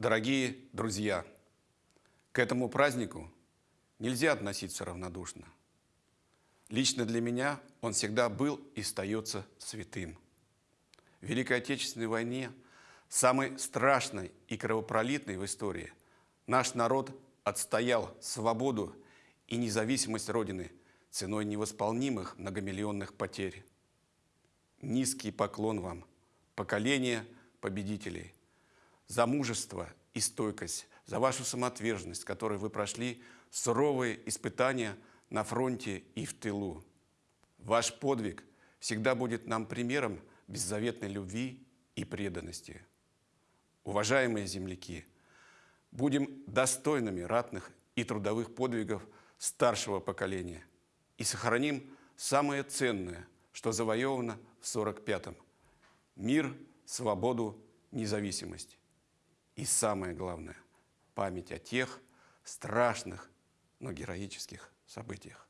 Дорогие друзья, к этому празднику нельзя относиться равнодушно. Лично для меня он всегда был и остается святым. В Великой Отечественной войне, самой страшной и кровопролитной в истории, наш народ отстоял свободу и независимость Родины ценой невосполнимых многомиллионных потерь. Низкий поклон вам, поколение победителей, за мужество и стойкость, за вашу самоотверженность, которой вы прошли суровые испытания на фронте и в тылу. Ваш подвиг всегда будет нам примером беззаветной любви и преданности. Уважаемые земляки, будем достойными ратных и трудовых подвигов старшего поколения и сохраним самое ценное, что завоевано в 45-м – мир, свободу, независимость. И самое главное – память о тех страшных, но героических событиях.